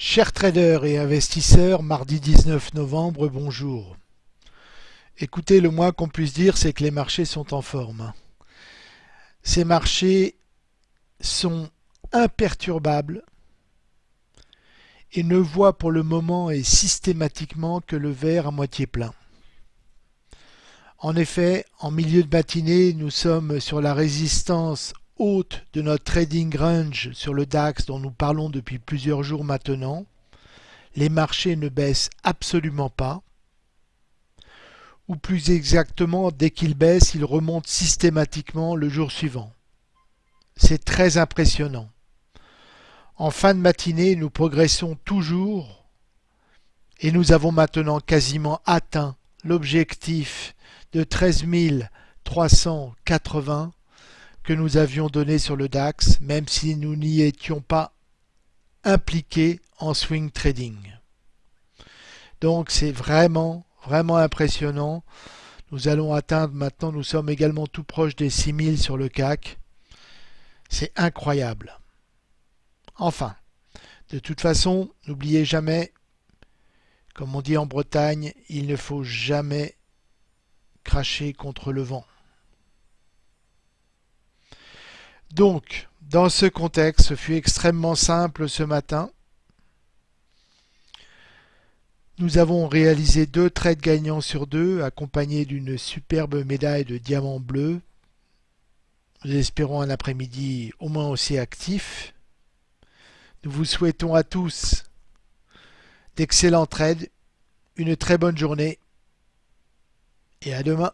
Chers traders et investisseurs, mardi 19 novembre, bonjour. Écoutez, le moins qu'on puisse dire, c'est que les marchés sont en forme. Ces marchés sont imperturbables et ne voient pour le moment et systématiquement que le verre à moitié plein. En effet, en milieu de matinée, nous sommes sur la résistance de notre trading range sur le DAX dont nous parlons depuis plusieurs jours maintenant. Les marchés ne baissent absolument pas. Ou plus exactement, dès qu'ils baissent, ils remontent systématiquement le jour suivant. C'est très impressionnant. En fin de matinée, nous progressons toujours et nous avons maintenant quasiment atteint l'objectif de 13 380 nous avions donné sur le DAX, même si nous n'y étions pas impliqués en swing trading. Donc c'est vraiment, vraiment impressionnant. Nous allons atteindre maintenant, nous sommes également tout proche des 6000 sur le CAC. C'est incroyable. Enfin, de toute façon, n'oubliez jamais, comme on dit en Bretagne, il ne faut jamais cracher contre le vent. Donc, dans ce contexte, ce fut extrêmement simple ce matin. Nous avons réalisé deux trades gagnants sur deux, accompagnés d'une superbe médaille de diamant bleu. Nous espérons un après-midi au moins aussi actif. Nous vous souhaitons à tous d'excellents trades, une très bonne journée et à demain.